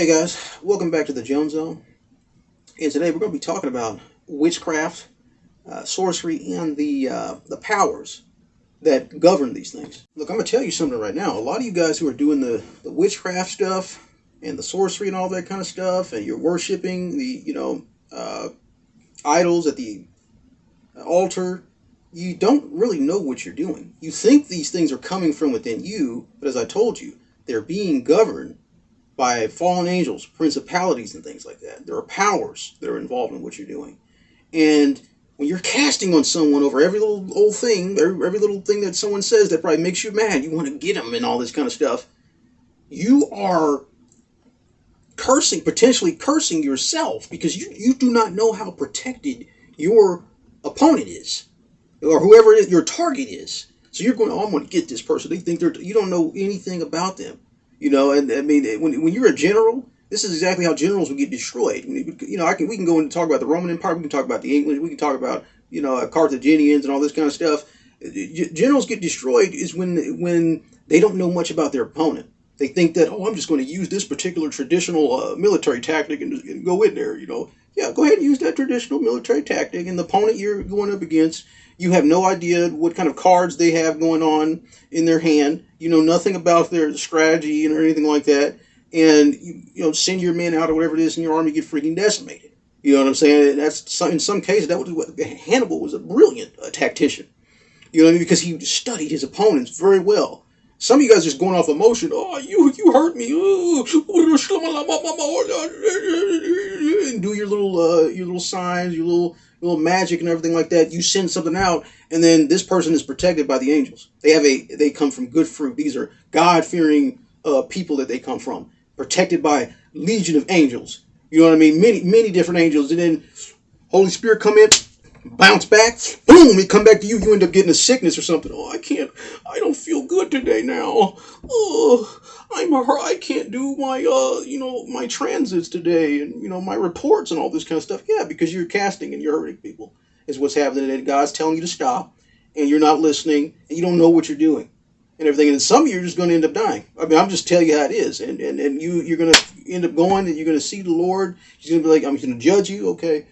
Hey guys, welcome back to the Jones Zone. And today we're going to be talking about witchcraft, uh, sorcery, and the uh, the powers that govern these things. Look, I'm going to tell you something right now. A lot of you guys who are doing the, the witchcraft stuff and the sorcery and all that kind of stuff, and you're worshiping the you know uh, idols at the altar, you don't really know what you're doing. You think these things are coming from within you, but as I told you, they're being governed by fallen angels, principalities, and things like that. There are powers that are involved in what you're doing. And when you're casting on someone over every little old thing, every, little thing that someone says that probably makes you mad, you want to get them and all this kind of stuff, you are cursing, potentially cursing yourself because you, you do not know how protected your opponent is or whoever it is, your target is. So you're going, oh, I'm going to get this person. They think they're, you don't know anything about them. You know, and I mean, when, when you're a general, this is exactly how generals would get destroyed. You know, I can we can go and talk about the Roman Empire. We can talk about the English. We can talk about you know Carthaginians and all this kind of stuff. Generals get destroyed is when when they don't know much about their opponent. They think that oh, I'm just going to use this particular traditional uh, military tactic and, and go in there. You know, yeah, go ahead and use that traditional military tactic, and the opponent you're going up against you have no idea what kind of cards they have going on in their hand. You know nothing about their strategy or anything like that. And you, you know, send your men out or whatever it is in your army get freaking decimated. You know what I'm saying? That's in some cases that was what Hannibal was a brilliant uh, tactician. You know I mean? Because he studied his opponents very well. Some of you guys are just going off emotion. Oh, you you hurt me. and do your little uh, your little signs, your little little magic and everything like that. You send something out, and then this person is protected by the angels. They have a they come from good fruit. These are God fearing uh, people that they come from, protected by legion of angels. You know what I mean? Many many different angels, and then Holy Spirit come in, bounce back, boom, it come back to you. You end up getting a sickness or something. Oh, I can't. I don't feel good today now. Oh, I'm a I can't do my uh you know my transits today and you know my reports and all this kind of stuff. Yeah, because you're casting and you're hurting people is what's happening. And God's telling you to stop, and you're not listening, and you don't know what you're doing, and everything. And some of you are just going to end up dying. I mean, I'm just telling you how it is, and and, and you you're going to end up going, and you're going to see the Lord. He's going to be like, I'm going to judge you. Okay,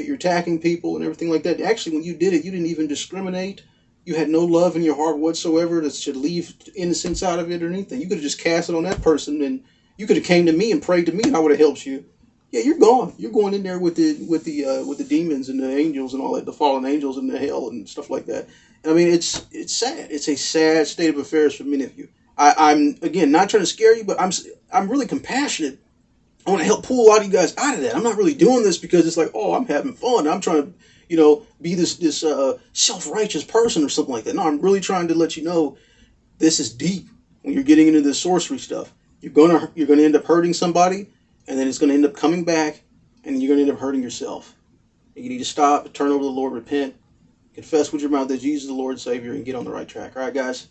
you're attacking people and everything like that. Actually, when you did it, you didn't even discriminate you had no love in your heart whatsoever that should leave innocence out of it or anything. You could have just cast it on that person and you could have came to me and prayed to me and I would have helped you. Yeah, you're gone. You're going in there with the with the uh, with the demons and the angels and all that, the fallen angels and the hell and stuff like that. And I mean, it's it's sad. It's a sad state of affairs for many of you. I, I'm again not trying to scare you, but I'm I'm really compassionate. I want to help pull a lot of you guys out of that. I'm not really doing this because it's like, oh, I'm having fun. I'm trying to you know, be this this uh, self righteous person or something like that. No, I'm really trying to let you know this is deep when you're getting into this sorcery stuff. You're gonna you're gonna end up hurting somebody, and then it's gonna end up coming back, and you're gonna end up hurting yourself. You need to stop, turn over to the Lord, repent, confess with your mouth that Jesus is the Lord and Savior, and get on the right track. All right, guys.